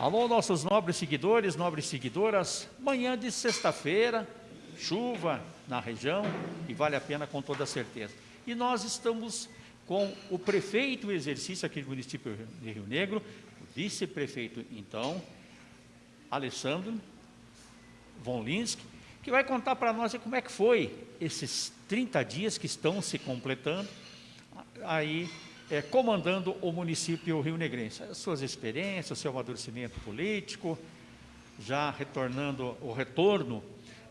Alô, nossos nobres seguidores, nobres seguidoras. Manhã de sexta-feira, chuva na região e vale a pena com toda certeza. E nós estamos com o prefeito em exercício aqui do município de Rio Negro, o vice-prefeito, então, Alessandro Von Linsky, que vai contar para nós como é que foi esses 30 dias que estão se completando aí é, comandando o município rio-negrense. As suas experiências, o seu amadurecimento político, já retornando o retorno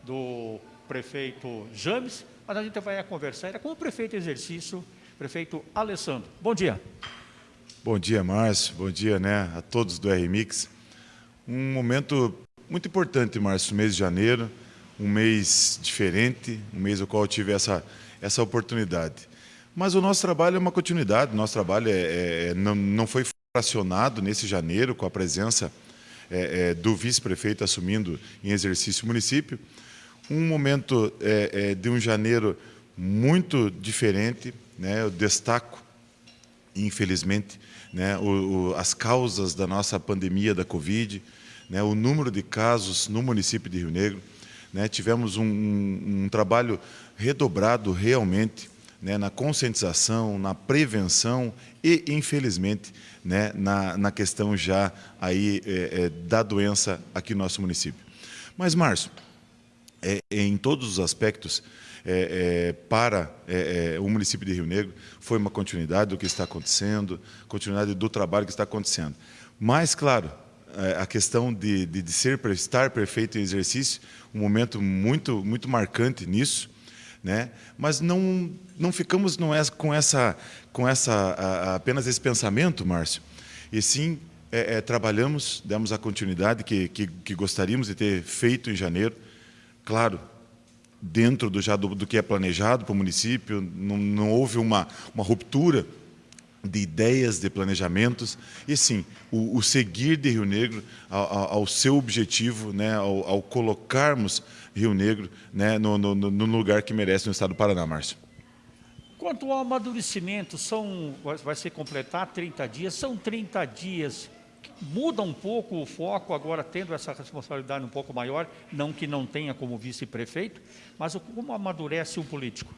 do prefeito James, mas a gente vai conversar com o prefeito exercício, prefeito Alessandro. Bom dia. Bom dia, Márcio. Bom dia né, a todos do RMix. Um momento muito importante, Márcio, mês de janeiro, um mês diferente, um mês no qual eu tive essa, essa oportunidade. Mas o nosso trabalho é uma continuidade, o nosso trabalho é, é não, não foi fracionado nesse janeiro com a presença é, é, do vice-prefeito assumindo em exercício o município. Um momento é, é, de um janeiro muito diferente, né? eu destaco, infelizmente, né? O, o, as causas da nossa pandemia da Covid, né? o número de casos no município de Rio Negro. Né? Tivemos um, um, um trabalho redobrado realmente né, na conscientização, na prevenção e, infelizmente, né, na, na questão já aí, é, é, da doença aqui no nosso município. Mas, Márcio, é, é em todos os aspectos, é, é, para é, o município de Rio Negro, foi uma continuidade do que está acontecendo, continuidade do trabalho que está acontecendo. Mas, claro, a questão de, de, de ser, estar perfeito em exercício, um momento muito, muito marcante nisso, né? Mas não não ficamos não é, com essa com essa a, apenas esse pensamento, Márcio, e sim é, é, trabalhamos, demos a continuidade que, que, que, gostaríamos de ter feito em janeiro, claro, dentro do já do, do que é planejado para o município, não, não houve uma uma ruptura de ideias, de planejamentos, e sim, o, o seguir de Rio Negro ao, ao seu objetivo, né, ao, ao, colocarmos Rio Negro né, no, no, no, lugar que merece no estado do Paraná, Márcio. Quanto ao amadurecimento, são, vai ser completar 30 dias, são 30 dias, muda um pouco o foco agora, tendo essa responsabilidade um pouco maior, não que não tenha como vice-prefeito, mas como amadurece o político?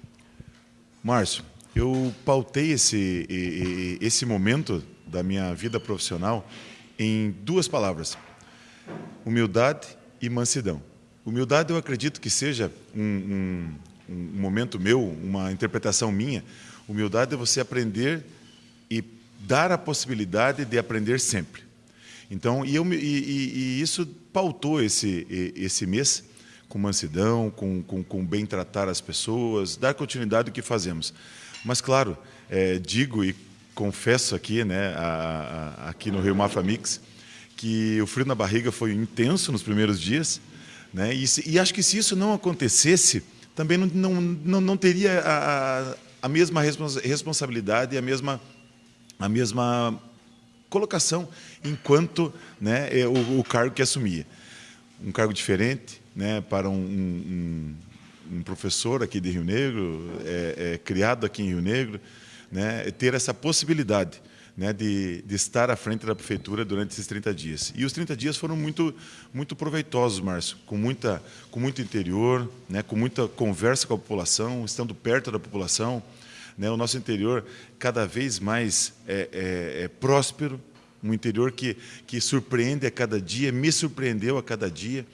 Márcio, eu pautei esse, esse momento da minha vida profissional em duas palavras, humildade e mansidão. Humildade eu acredito que seja um, um, um momento meu, uma interpretação minha. Humildade é você aprender e dar a possibilidade de aprender sempre. Então, e, eu, e, e isso pautou esse, esse mês com mansidão, com, com, com bem tratar as pessoas, dar continuidade ao que fazemos. Mas, claro, é, digo e confesso aqui, né, a, a, aqui no Rio Mafra Mix, que o frio na barriga foi intenso nos primeiros dias, né, e, e acho que se isso não acontecesse, também não, não, não, não teria a, a mesma responsabilidade e a mesma, a mesma colocação enquanto né, é o, o cargo que assumia. Um cargo diferente né, para um, um um professor aqui de Rio Negro, é, é, criado aqui em Rio Negro, né, ter essa possibilidade né, de, de, estar à frente da prefeitura durante esses 30 dias. E os 30 dias foram muito, muito proveitosos, Márcio, com, muita, com muito interior, né, com muita conversa com a população, estando perto da população. Né, o nosso interior cada vez mais é, é, é próspero, um interior que, que surpreende a cada dia, me surpreendeu a cada dia.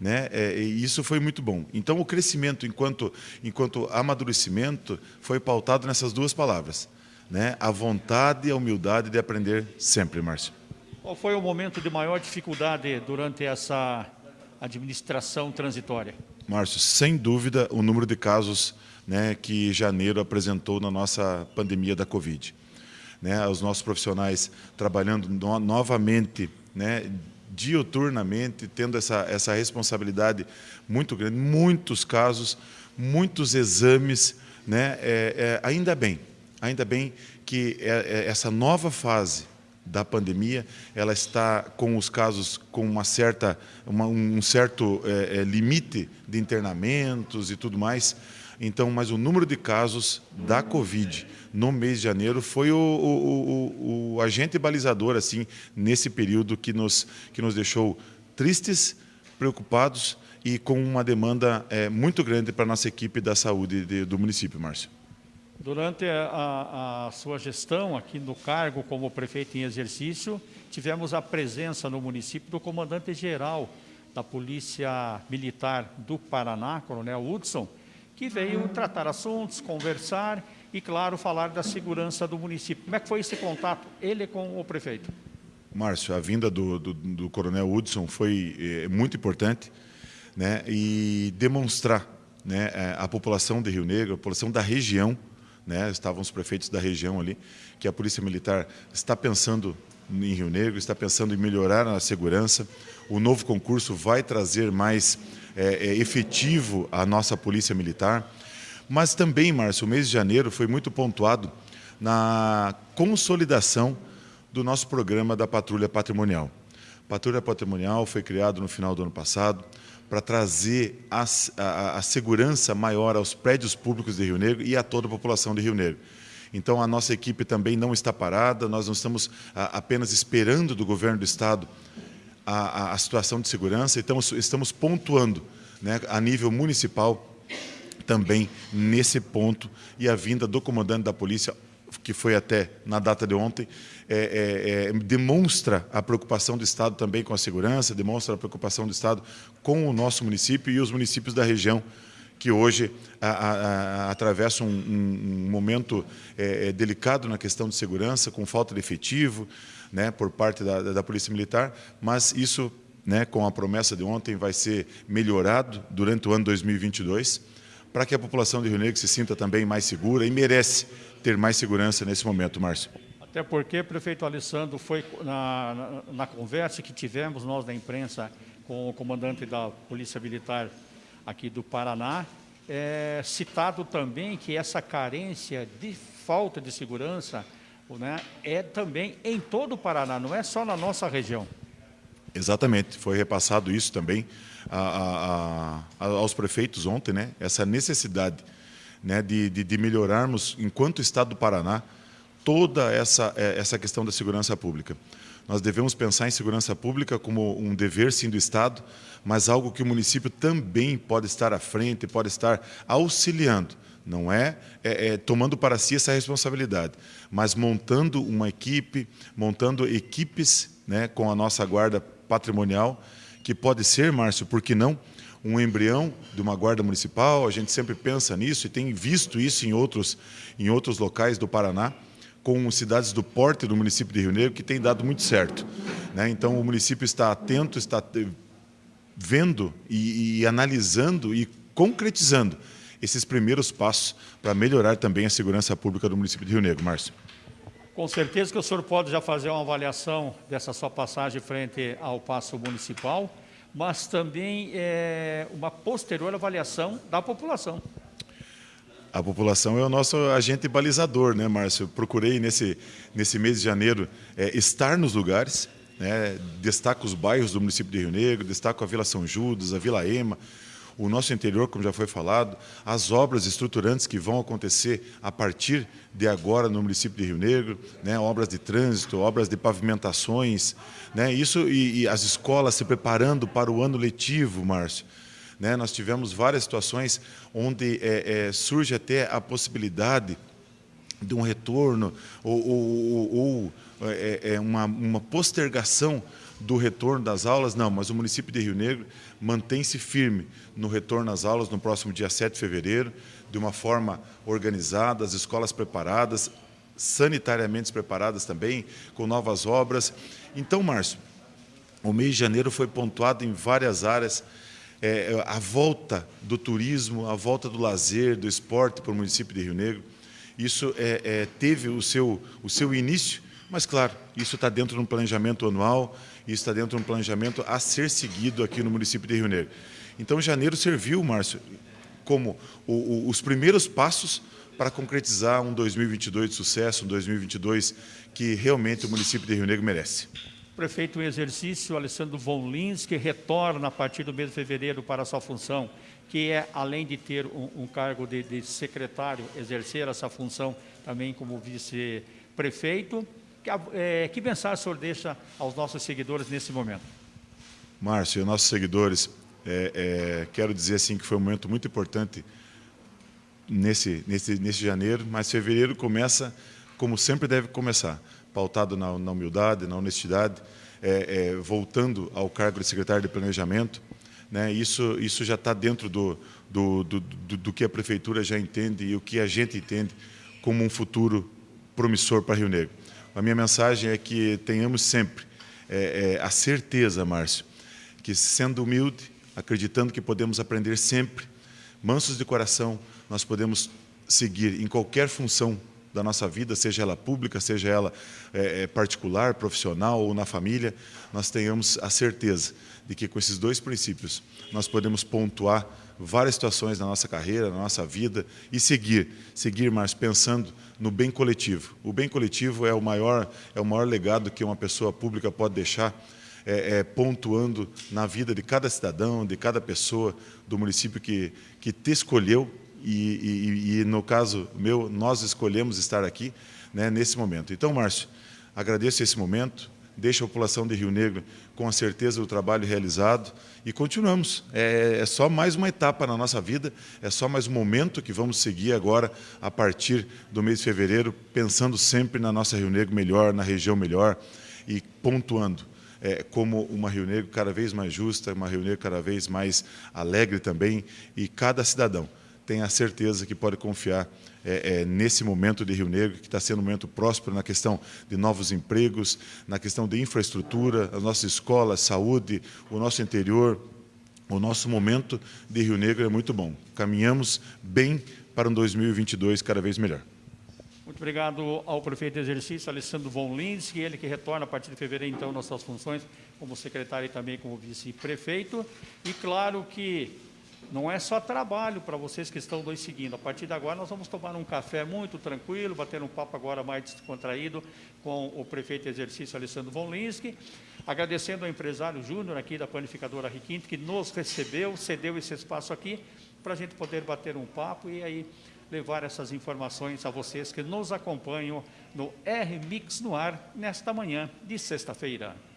Né? É, e isso foi muito bom. Então, o crescimento enquanto, enquanto amadurecimento foi pautado nessas duas palavras. Né? A vontade e a humildade de aprender sempre, Márcio. Qual foi o momento de maior dificuldade durante essa administração transitória? Márcio, sem dúvida, o número de casos né, que janeiro apresentou na nossa pandemia da Covid. Né, os nossos profissionais trabalhando no, novamente né, diuturnamente, tendo essa, essa responsabilidade muito grande, muitos casos, muitos exames, né? É, é, ainda bem, ainda bem que é, é, essa nova fase da pandemia, ela está com os casos com uma certa, uma, um certo é, é, limite de internamentos e tudo mais, Então, mas o número de casos da Covid no mês de janeiro foi o, o, o, o agente balizador assim nesse período que nos, que nos deixou tristes, preocupados e com uma demanda é, muito grande para a nossa equipe da saúde de, do município, Márcio. Durante a, a, sua gestão aqui no cargo como prefeito em exercício, tivemos a presença no município do comandante-geral da Polícia Militar do Paraná, Coronel Hudson, que veio tratar assuntos, conversar e, claro, falar da segurança do município. Como é que foi esse contato, ele com o prefeito? Márcio, a vinda do, do, do Coronel Hudson foi é, muito importante né, e demonstrar né, eh, a população de Rio Negro, a população da região, né, estavam os prefeitos da região ali, que a Polícia Militar está pensando em Rio Negro, está pensando em melhorar a segurança. O novo concurso vai trazer mais é, é, efetivo a nossa Polícia Militar. Mas também, Márcio, o mês de janeiro foi muito pontuado na consolidação do nosso programa da Patrulha Patrimonial. Patrulha Patrimonial foi criado no final do ano passado para trazer a, a, a, segurança maior aos prédios públicos de Rio Negro e a toda a população de Rio Negro. Então, a nossa equipe também não está parada, nós não estamos a, apenas esperando do governo do Estado a, a, situação de segurança, então estamos pontuando né, a nível municipal também nesse ponto e a vinda do comandante da polícia que foi até na data de ontem, é, é, é, demonstra a preocupação do Estado também com a segurança, demonstra a preocupação do Estado com o nosso município e os municípios da região, que hoje a, a, a, atravessam um, um, um momento é, é, delicado na questão de segurança, com falta de efetivo né, por parte da, da Polícia Militar, mas isso, né, com a promessa de ontem, vai ser melhorado durante o ano 2022, para que a população de Rio Negro se sinta também mais segura e merece ter mais segurança nesse momento, Márcio. Até porque, prefeito Alessandro, foi na, na, na, conversa que tivemos nós da imprensa com o comandante da Polícia Militar aqui do Paraná, é, citado também que essa carência de falta de segurança né, é também em todo o Paraná, não é só na nossa região. Exatamente, foi repassado isso também a, a, a, aos prefeitos ontem, né, essa necessidade né, de, de, de, melhorarmos, enquanto Estado do Paraná, toda essa, é, essa questão da segurança pública. Nós devemos pensar em segurança pública como um dever, sim, do Estado, mas algo que o município também pode estar à frente, pode estar auxiliando. Não é, é, é tomando para si essa responsabilidade, mas montando uma equipe, montando equipes né, com a nossa guarda patrimonial, que pode ser, Márcio, por que não, um embrião de uma guarda municipal, a gente sempre pensa nisso e tem visto isso em outros, em outros locais do Paraná, com cidades do porte do município de Rio Negro, que tem dado muito certo. Né? Então, o município está atento, está vendo e, e analisando e concretizando esses primeiros passos para melhorar também a segurança pública do município de Rio Negro. Márcio. Com certeza que o senhor pode já fazer uma avaliação dessa sua passagem frente ao passo municipal mas também é, uma posterior avaliação da população. A população é o nosso agente balizador, né, Márcio? Procurei nesse, nesse mês de janeiro é, estar nos lugares, né, destaco os bairros do município de Rio Negro, destaco a Vila São Judas, a Vila Ema, o nosso interior, como já foi falado, as obras estruturantes que vão acontecer a partir de agora no município de Rio Negro, né, obras de trânsito, obras de pavimentações, né, isso e, e as escolas se preparando para o ano letivo, Márcio. Né, nós tivemos várias situações onde é, é, surge até a possibilidade de um retorno ou, ou, ou é, é uma, uma postergação do retorno das aulas, não, mas o município de Rio Negro mantém-se firme no retorno às aulas no próximo dia 7 de fevereiro, de uma forma organizada, as escolas preparadas, sanitariamente preparadas também, com novas obras. Então, Márcio, o mês de janeiro foi pontuado em várias áreas, é, a volta do turismo, a volta do lazer, do esporte para o município de Rio Negro. Isso é, é, teve o seu, o seu início, mas, claro, isso está dentro de um planejamento anual, isso está dentro de um planejamento a ser seguido aqui no município de Rio Negro. Então, janeiro serviu, Márcio, como o, o, os primeiros passos para concretizar um 2022 de sucesso, um 2022 que realmente o município de Rio Negro merece. Prefeito em exercício, Alessandro Von Lins, que retorna a partir do mês de fevereiro para a sua função, que é, além de ter um, um cargo de, de, secretário, exercer essa função também como vice-prefeito. Que, é, que mensagem o senhor deixa aos nossos seguidores nesse momento? Márcio, nossos seguidores, é, é, quero dizer assim que foi um momento muito importante nesse, nesse, nesse janeiro, mas fevereiro começa como sempre deve começar, pautado na, na humildade, na honestidade, é, é, voltando ao cargo de secretário de Planejamento. Né, isso, isso já está dentro do, do, do, do, que a Prefeitura já entende e o que a gente entende como um futuro promissor para Rio Negro. A minha mensagem é que tenhamos sempre é, é, a certeza, Márcio, que sendo humilde, acreditando que podemos aprender sempre, mansos de coração, nós podemos seguir em qualquer função da nossa vida, seja ela pública, seja ela é, particular, profissional ou na família, nós tenhamos a certeza de que com esses dois princípios nós podemos pontuar várias situações na nossa carreira, na nossa vida e seguir, seguir mais pensando no bem coletivo. O bem coletivo é o maior, é o maior legado que uma pessoa pública pode deixar, é, é, pontuando na vida de cada cidadão, de cada pessoa do município que, que te escolheu e, e, e, no caso meu, nós escolhemos estar aqui né, nesse momento. Então, Márcio, agradeço esse momento, deixo a população de Rio Negro com a certeza do trabalho realizado e continuamos. É, é, só mais uma etapa na nossa vida, é só mais um momento que vamos seguir agora a partir do mês de fevereiro, pensando sempre na nossa Rio Negro melhor, na região melhor e pontuando. É, como uma Rio Negro cada vez mais justa, uma Rio Negro cada vez mais alegre também, e cada cidadão tenha certeza que pode confiar é, é, nesse momento de Rio Negro, que está sendo um momento próspero na questão de novos empregos, na questão de infraestrutura, as nossas escolas, saúde, o nosso interior, o nosso momento de Rio Negro é muito bom. Caminhamos bem para um 2022 cada vez melhor. Muito obrigado ao prefeito de exercício, Alessandro Von Lins, ele que retorna a partir de fevereiro, então, nas suas funções como secretário e também como vice-prefeito. E claro que não é só trabalho para vocês que estão dois seguindo. A partir de agora, nós vamos tomar um café muito tranquilo, bater um papo agora mais descontraído com o prefeito de exercício Alessandro Von Linsky, agradecendo ao empresário Júnior aqui da panificadora Riquinte, que nos recebeu, cedeu esse espaço aqui, para a gente poder bater um papo e aí levar essas informações a vocês que nos acompanham no R-Mix no ar, nesta manhã de sexta-feira.